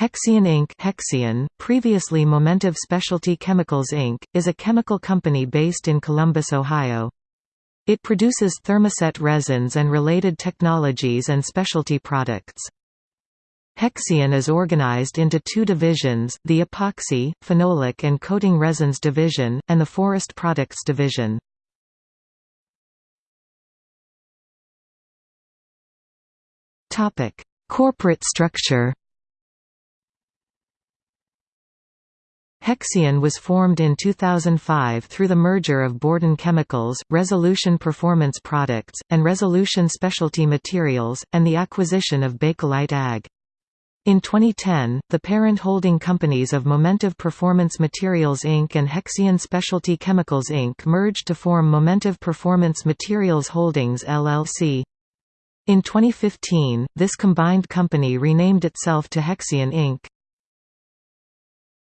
Hexion Inc. Hexion, previously Momentive Specialty Chemicals Inc., is a chemical company based in Columbus, Ohio. It produces thermoset resins and related technologies and specialty products. Hexion is organized into two divisions, the Epoxy, Phenolic and Coating Resins Division, and the Forest Products Division. Corporate structure Hexion was formed in 2005 through the merger of Borden Chemicals, Resolution Performance Products, and Resolution Specialty Materials, and the acquisition of Bakelite AG. In 2010, the parent holding companies of Momentive Performance Materials Inc. and Hexion Specialty Chemicals Inc. merged to form Momentive Performance Materials Holdings LLC. In 2015, this combined company renamed itself to Hexion Inc.